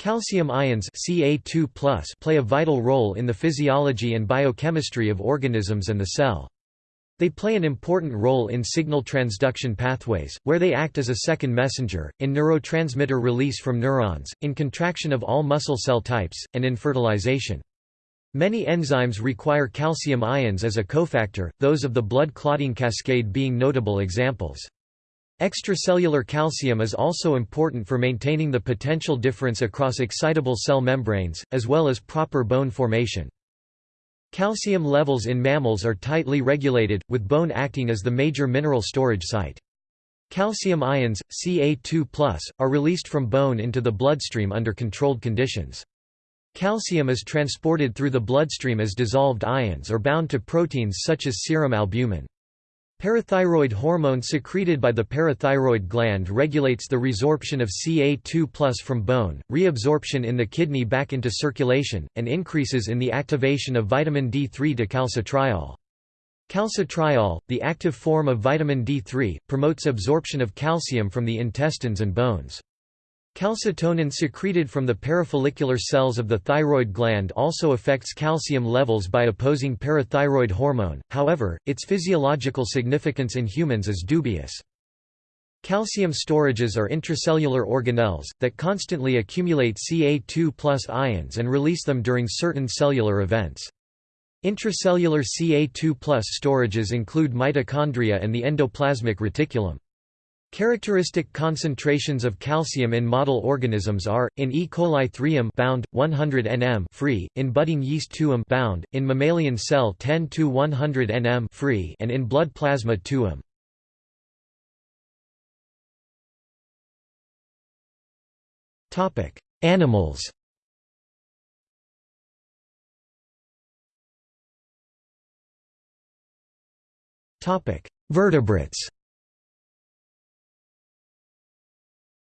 Calcium ions Ca2+ play a vital role in the physiology and biochemistry of organisms and the cell. They play an important role in signal transduction pathways, where they act as a second messenger, in neurotransmitter release from neurons, in contraction of all muscle cell types, and in fertilization. Many enzymes require calcium ions as a cofactor, those of the blood clotting cascade being notable examples. Extracellular calcium is also important for maintaining the potential difference across excitable cell membranes, as well as proper bone formation. Calcium levels in mammals are tightly regulated, with bone acting as the major mineral storage site. Calcium ions, Ca2+, are released from bone into the bloodstream under controlled conditions. Calcium is transported through the bloodstream as dissolved ions or bound to proteins such as serum albumin. Parathyroid hormone secreted by the parathyroid gland regulates the resorption of Ca2 from bone, reabsorption in the kidney back into circulation, and increases in the activation of vitamin D3 decalcitriol. Calcitriol, the active form of vitamin D3, promotes absorption of calcium from the intestines and bones. Calcitonin secreted from the parafollicular cells of the thyroid gland also affects calcium levels by opposing parathyroid hormone, however, its physiological significance in humans is dubious. Calcium storages are intracellular organelles, that constantly accumulate Ca2 ions and release them during certain cellular events. Intracellular Ca2 storages include mitochondria and the endoplasmic reticulum. Characteristic concentrations of calcium in model organisms are in E. coli 3 bound 100 nm free, in budding yeast 2 bound, in mammalian cell 10 to 100 nm free, and in blood plasma 2 m. Topic: Animals. Topic: Vertebrates.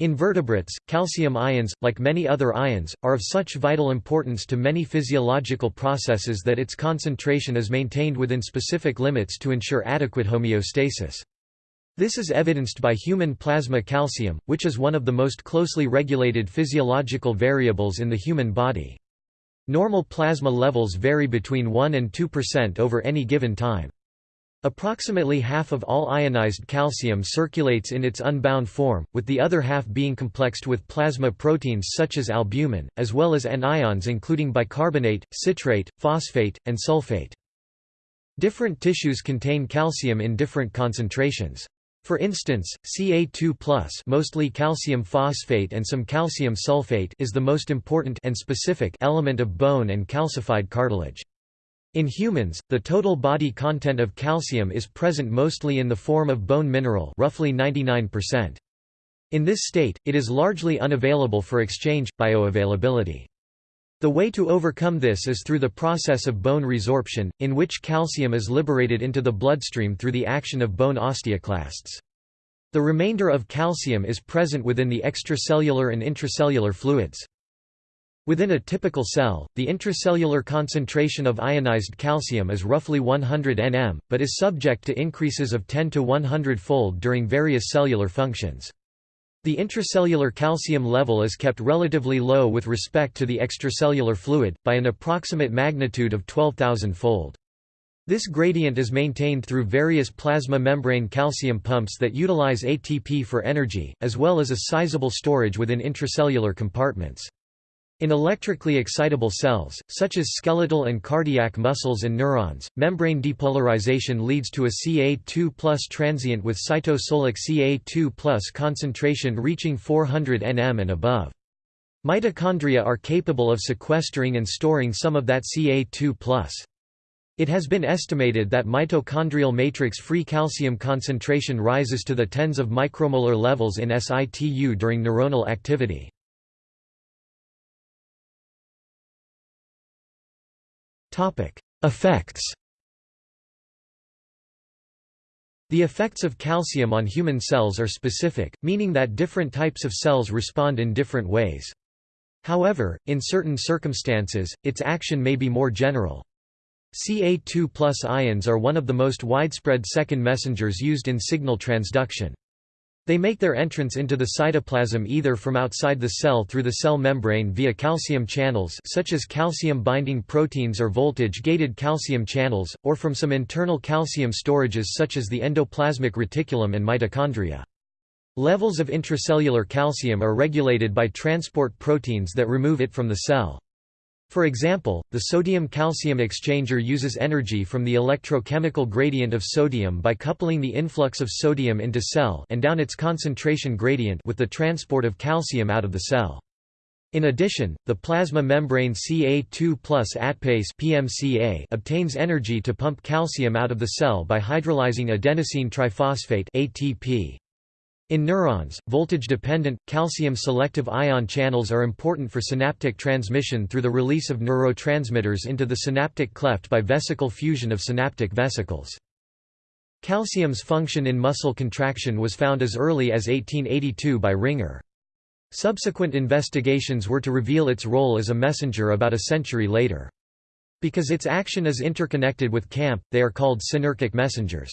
In vertebrates, calcium ions, like many other ions, are of such vital importance to many physiological processes that its concentration is maintained within specific limits to ensure adequate homeostasis. This is evidenced by human plasma calcium, which is one of the most closely regulated physiological variables in the human body. Normal plasma levels vary between 1 and 2% over any given time. Approximately half of all ionized calcium circulates in its unbound form, with the other half being complexed with plasma proteins such as albumin, as well as anions including bicarbonate, citrate, phosphate, and sulfate. Different tissues contain calcium in different concentrations. For instance, Ca2+, mostly calcium phosphate and some calcium sulfate is the most important and specific element of bone and calcified cartilage. In humans, the total body content of calcium is present mostly in the form of bone mineral roughly 99%. In this state, it is largely unavailable for exchange, bioavailability. The way to overcome this is through the process of bone resorption, in which calcium is liberated into the bloodstream through the action of bone osteoclasts. The remainder of calcium is present within the extracellular and intracellular fluids. Within a typical cell, the intracellular concentration of ionized calcium is roughly 100 nm, but is subject to increases of 10 to 100-fold during various cellular functions. The intracellular calcium level is kept relatively low with respect to the extracellular fluid, by an approximate magnitude of 12,000-fold. This gradient is maintained through various plasma membrane calcium pumps that utilize ATP for energy, as well as a sizable storage within intracellular compartments. In electrically excitable cells, such as skeletal and cardiac muscles and neurons, membrane depolarization leads to a Ca2 transient with cytosolic Ca2 concentration reaching 400 nm and above. Mitochondria are capable of sequestering and storing some of that Ca2 It has been estimated that mitochondrial matrix free calcium concentration rises to the tens of micromolar levels in situ during neuronal activity. Effects The effects of calcium on human cells are specific, meaning that different types of cells respond in different ways. However, in certain circumstances, its action may be more general. Ca2 ions are one of the most widespread second messengers used in signal transduction. They make their entrance into the cytoplasm either from outside the cell through the cell membrane via calcium channels such as calcium-binding proteins or voltage-gated calcium channels, or from some internal calcium storages such as the endoplasmic reticulum and mitochondria. Levels of intracellular calcium are regulated by transport proteins that remove it from the cell. For example, the sodium-calcium exchanger uses energy from the electrochemical gradient of sodium by coupling the influx of sodium into cell and down its concentration gradient with the transport of calcium out of the cell. In addition, the plasma membrane Ca2 plus ATPase PMCA obtains energy to pump calcium out of the cell by hydrolyzing adenosine triphosphate ATP. In neurons, voltage-dependent, calcium-selective ion channels are important for synaptic transmission through the release of neurotransmitters into the synaptic cleft by vesicle fusion of synaptic vesicles. Calcium's function in muscle contraction was found as early as 1882 by Ringer. Subsequent investigations were to reveal its role as a messenger about a century later. Because its action is interconnected with CAMP, they are called synarchic messengers.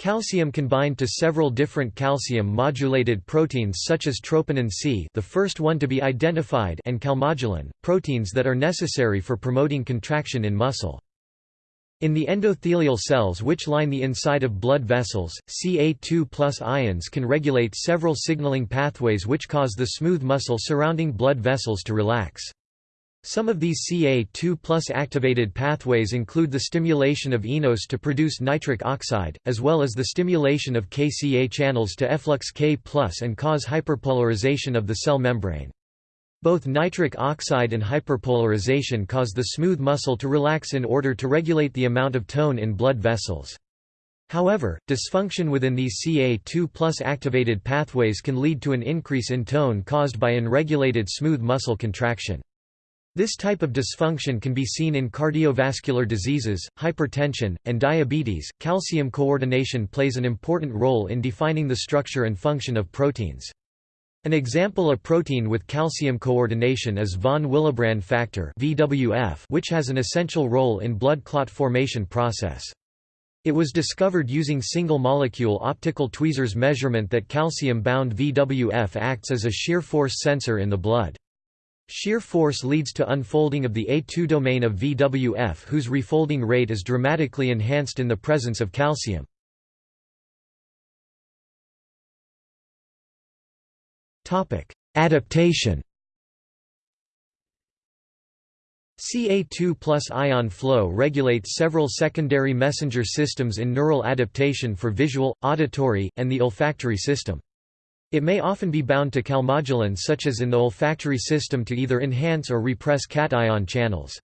Calcium can bind to several different calcium-modulated proteins such as troponin C the first one to be identified and calmodulin, proteins that are necessary for promoting contraction in muscle. In the endothelial cells which line the inside of blood vessels, Ca2 ions can regulate several signaling pathways which cause the smooth muscle surrounding blood vessels to relax. Some of these Ca2 activated pathways include the stimulation of eNOS to produce nitric oxide, as well as the stimulation of KCA channels to efflux K and cause hyperpolarization of the cell membrane. Both nitric oxide and hyperpolarization cause the smooth muscle to relax in order to regulate the amount of tone in blood vessels. However, dysfunction within these Ca2 activated pathways can lead to an increase in tone caused by unregulated smooth muscle contraction. This type of dysfunction can be seen in cardiovascular diseases, hypertension, and diabetes. Calcium coordination plays an important role in defining the structure and function of proteins. An example of protein with calcium coordination is von Willebrand factor (VWF), which has an essential role in blood clot formation process. It was discovered using single-molecule optical tweezers measurement that calcium-bound VWF acts as a shear force sensor in the blood. Shear force leads to unfolding of the A2 domain of VWF whose refolding rate is dramatically enhanced in the presence of calcium. Adaptation Ca2 ion flow regulates several secondary messenger systems in neural adaptation for visual, auditory, and the olfactory system. It may often be bound to calmodulin such as in the olfactory system to either enhance or repress cation channels.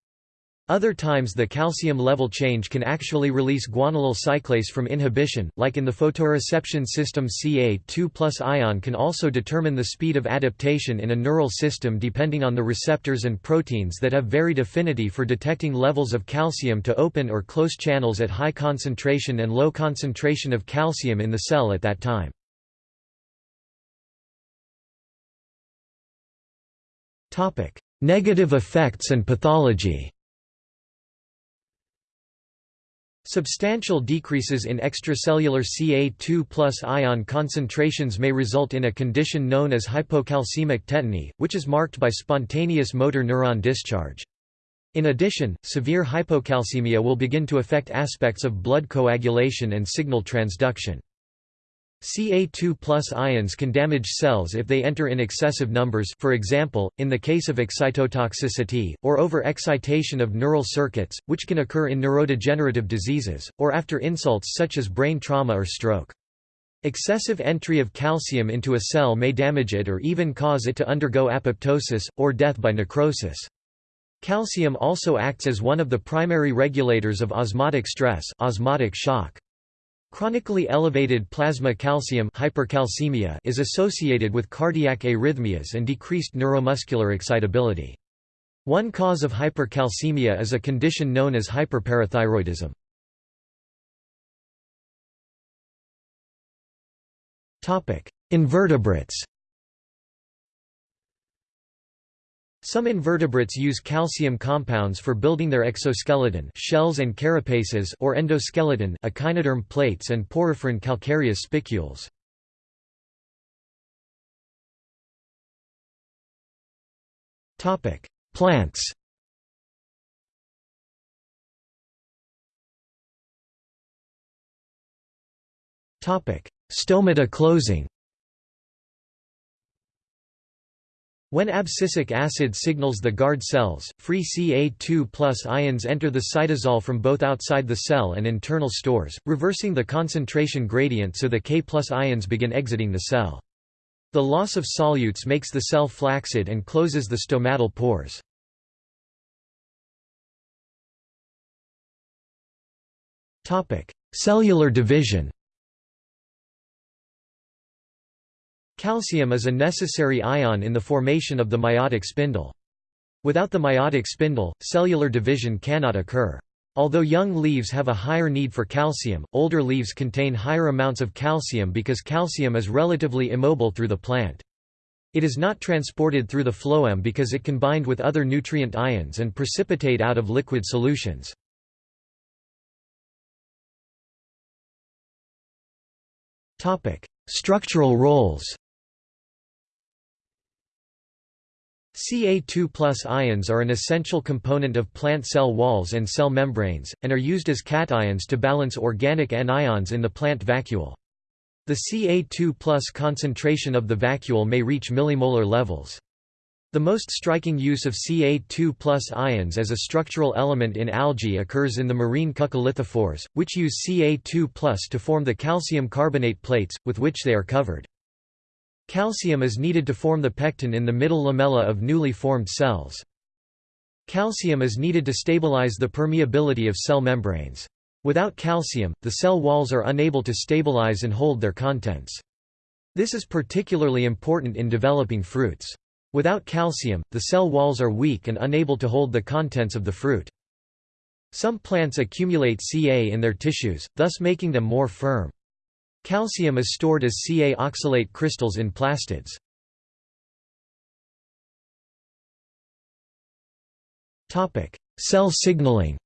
Other times the calcium level change can actually release guanylyl cyclase from inhibition, like in the photoreception system Ca2 ion can also determine the speed of adaptation in a neural system depending on the receptors and proteins that have varied affinity for detecting levels of calcium to open or close channels at high concentration and low concentration of calcium in the cell at that time. Negative effects and pathology Substantial decreases in extracellular Ca2 ion concentrations may result in a condition known as hypocalcemic tetany, which is marked by spontaneous motor neuron discharge. In addition, severe hypocalcemia will begin to affect aspects of blood coagulation and signal transduction. Ca2 ions can damage cells if they enter in excessive numbers for example, in the case of excitotoxicity, or over-excitation of neural circuits, which can occur in neurodegenerative diseases, or after insults such as brain trauma or stroke. Excessive entry of calcium into a cell may damage it or even cause it to undergo apoptosis, or death by necrosis. Calcium also acts as one of the primary regulators of osmotic stress osmotic shock. Chronically elevated plasma calcium hypercalcemia is associated with cardiac arrhythmias and decreased neuromuscular excitability. One cause of hypercalcemia is a condition known as hyperparathyroidism. Invertebrates Some invertebrates use calcium compounds for building their exoskeleton shells and carapaces or endoskeleton echinoderm plates and poriferan calcareous spicules. Topic: Plants. Topic: Stomata closing. When abscisic acid signals the guard cells, free Ca2 ions enter the cytosol from both outside the cell and internal stores, reversing the concentration gradient so the K ions begin exiting the cell. The loss of solutes makes the cell flaccid and closes the stomatal pores. Cellular division Calcium is a necessary ion in the formation of the meiotic spindle. Without the meiotic spindle, cellular division cannot occur. Although young leaves have a higher need for calcium, older leaves contain higher amounts of calcium because calcium is relatively immobile through the plant. It is not transported through the phloem because it can bind with other nutrient ions and precipitate out of liquid solutions. Structural roles Ca2 plus ions are an essential component of plant cell walls and cell membranes, and are used as cations to balance organic anions in the plant vacuole. The Ca2 plus concentration of the vacuole may reach millimolar levels. The most striking use of Ca2 plus ions as a structural element in algae occurs in the marine coccolithophores, which use Ca2 plus to form the calcium carbonate plates, with which they are covered. Calcium is needed to form the pectin in the middle lamella of newly formed cells. Calcium is needed to stabilize the permeability of cell membranes. Without calcium, the cell walls are unable to stabilize and hold their contents. This is particularly important in developing fruits. Without calcium, the cell walls are weak and unable to hold the contents of the fruit. Some plants accumulate Ca in their tissues, thus making them more firm. Calcium is stored as Ca oxalate crystals in plastids. Cell signaling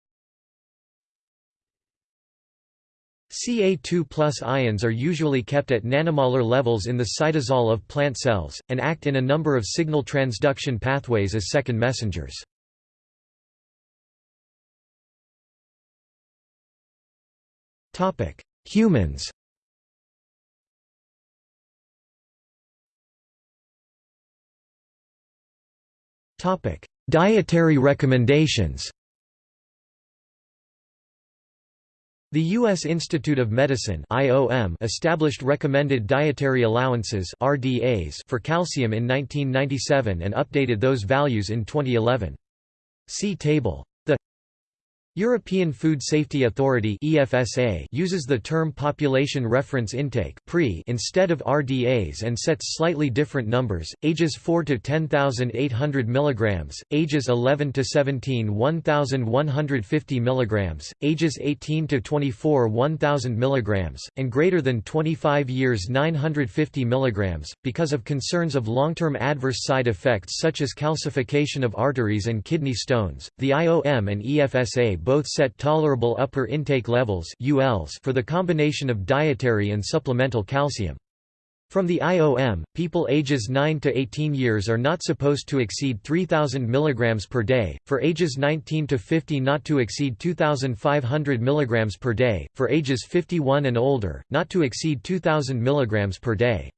Ca2 ions are usually kept at nanomolar levels in the cytosol of plant cells, and act in a number of signal transduction pathways as second messengers. Humans Topic: Dietary recommendations. The U.S. Institute of Medicine (IOM) established recommended dietary allowances (RDAs) for calcium in 1997 and updated those values in 2011. See table. European Food Safety Authority (EFSA) uses the term population reference intake (PRI) instead of RDAs and sets slightly different numbers: ages 4 to 10,800 mg, ages 11 to 17 1,150 mg, ages 18 to 24 1,000 mg, and greater than 25 years 950 mg. Because of concerns of long-term adverse side effects such as calcification of arteries and kidney stones, the IOM and EFSA both set tolerable upper intake levels for the combination of dietary and supplemental calcium. From the IOM, people ages 9 to 18 years are not supposed to exceed 3000 mg per day, for ages 19 to 50 not to exceed 2500 mg per day, for ages 51 and older, not to exceed 2000 mg per day.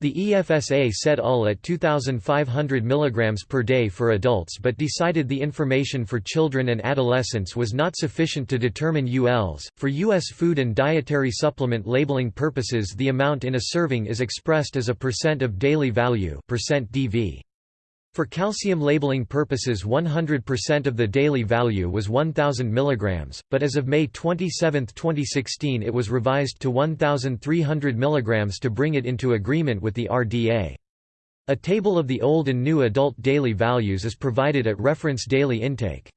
The EFSA set UL at 2,500 mg per day for adults but decided the information for children and adolescents was not sufficient to determine ULs. For U.S. food and dietary supplement labeling purposes the amount in a serving is expressed as a percent of daily value percent DV. For calcium labeling purposes 100% of the daily value was 1000 mg, but as of May 27, 2016 it was revised to 1300 mg to bring it into agreement with the RDA. A table of the old and new adult daily values is provided at reference daily intake.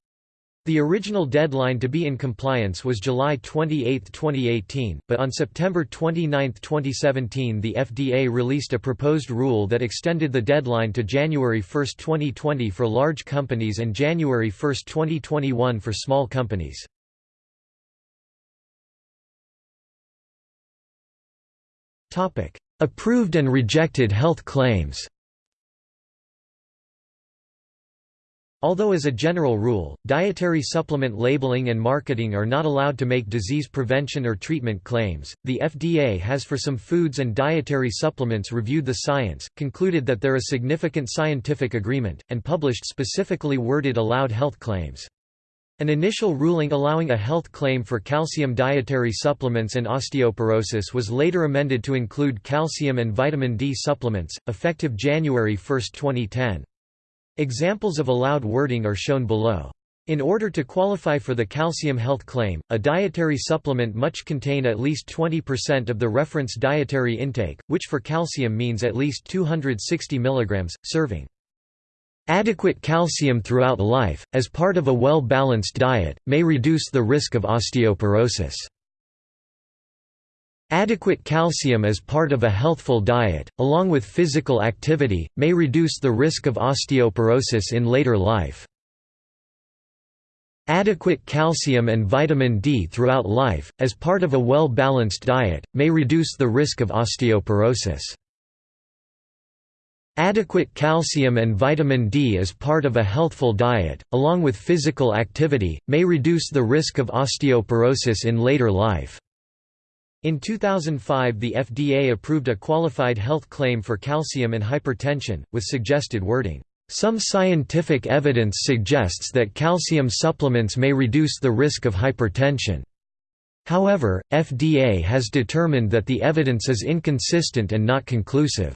The original deadline to be in compliance was July 28, 2018, but on September 29, 2017 the FDA released a proposed rule that extended the deadline to January 1, 2020 for large companies and January 1, 2021 for small companies. Approved and rejected health claims Although as a general rule, dietary supplement labeling and marketing are not allowed to make disease prevention or treatment claims, the FDA has for some foods and dietary supplements reviewed the science, concluded that there is significant scientific agreement, and published specifically worded allowed health claims. An initial ruling allowing a health claim for calcium dietary supplements and osteoporosis was later amended to include calcium and vitamin D supplements, effective January 1, 2010. Examples of allowed wording are shown below. In order to qualify for the calcium health claim, a dietary supplement must contain at least 20% of the reference dietary intake, which for calcium means at least 260 mg, serving. Adequate calcium throughout life, as part of a well-balanced diet, may reduce the risk of osteoporosis. Adequate calcium as part of a healthful diet, along with physical activity, may reduce the risk of osteoporosis in later life. Adequate calcium and vitamin D throughout life, as part of a well-balanced diet, may reduce the risk of osteoporosis. Adequate calcium and vitamin D as part of a healthful diet, along with physical activity, may reduce the risk of osteoporosis in later life. In 2005 the FDA approved a qualified health claim for calcium and hypertension, with suggested wording, "...some scientific evidence suggests that calcium supplements may reduce the risk of hypertension." However, FDA has determined that the evidence is inconsistent and not conclusive.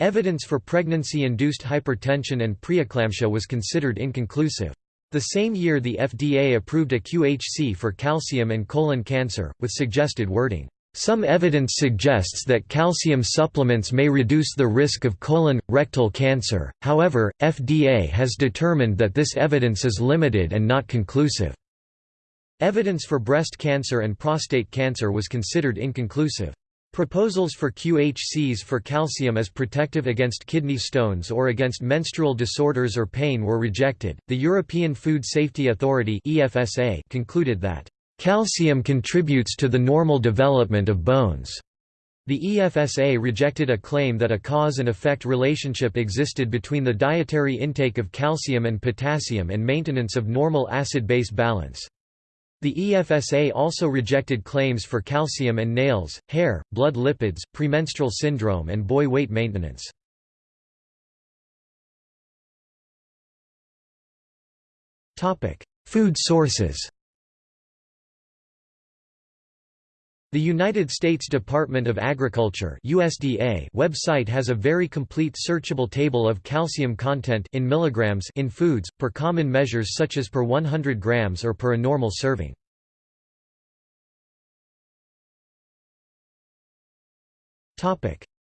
Evidence for pregnancy-induced hypertension and preeclampsia was considered inconclusive. The same year the FDA approved a QHC for calcium and colon cancer, with suggested wording, "...some evidence suggests that calcium supplements may reduce the risk of colon, rectal cancer, however, FDA has determined that this evidence is limited and not conclusive." Evidence for breast cancer and prostate cancer was considered inconclusive. Proposals for QHCs for calcium as protective against kidney stones or against menstrual disorders or pain were rejected. The European Food Safety Authority (EFSA) concluded that calcium contributes to the normal development of bones. The EFSA rejected a claim that a cause and effect relationship existed between the dietary intake of calcium and potassium and maintenance of normal acid-base balance. The EFSA also rejected claims for calcium and nails, hair, blood lipids, premenstrual syndrome and boy weight maintenance. Food sources The United States Department of Agriculture USDA website has a very complete searchable table of calcium content in milligrams in foods, per common measures such as per 100 grams or per a normal serving.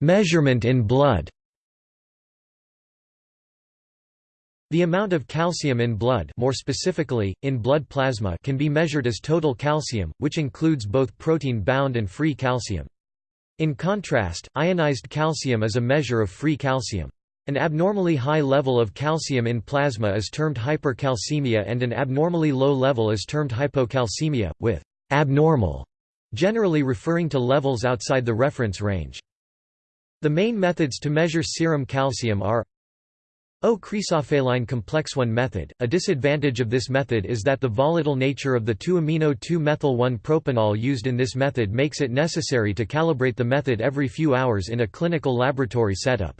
Measurement in blood The amount of calcium in blood more specifically, in blood plasma can be measured as total calcium, which includes both protein-bound and free calcium. In contrast, ionized calcium is a measure of free calcium. An abnormally high level of calcium in plasma is termed hypercalcemia and an abnormally low level is termed hypocalcemia, with «abnormal» generally referring to levels outside the reference range. The main methods to measure serum calcium are Oh, O-cresolphthalein complexone method. A disadvantage of this method is that the volatile nature of the 2-amino-2-methyl-1-propanol used in this method makes it necessary to calibrate the method every few hours in a clinical laboratory setup.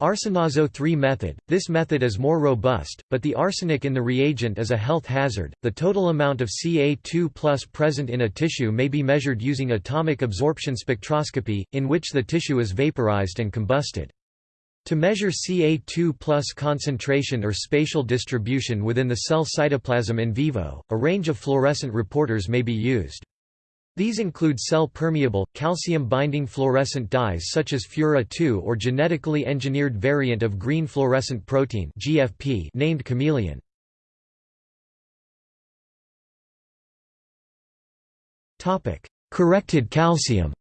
Arsenazo 3 method. This method is more robust, but the arsenic in the reagent is a health hazard. The total amount of Ca2 present in a tissue may be measured using atomic absorption spectroscopy, in which the tissue is vaporized and combusted. To measure Ca2 concentration or spatial distribution within the cell cytoplasm in vivo, a range of fluorescent reporters may be used. These include cell-permeable, calcium-binding fluorescent dyes such as Fura2 or genetically engineered variant of green fluorescent protein GFP named cameleon. Corrected calcium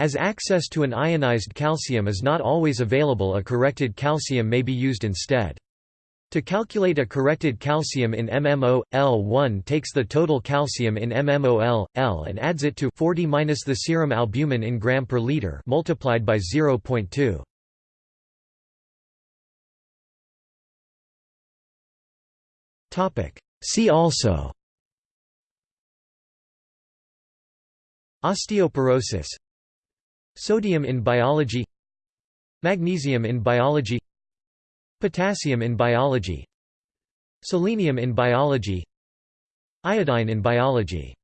as access to an ionized calcium is not always available a corrected calcium may be used instead. To calculate a corrected calcium in MMO, L1 takes the total calcium in MMOL, L and adds it to 40 minus the serum albumin in gram per liter multiplied by 0.2. Topic. See also Osteoporosis Sodium in biology Magnesium in biology Potassium in biology Selenium in biology Iodine in biology